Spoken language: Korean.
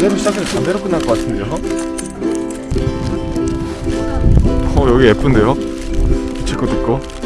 담배로 시작해서 담배로 끝날 것 같은데요? 어 여기 예쁜데요? 제 것도 있고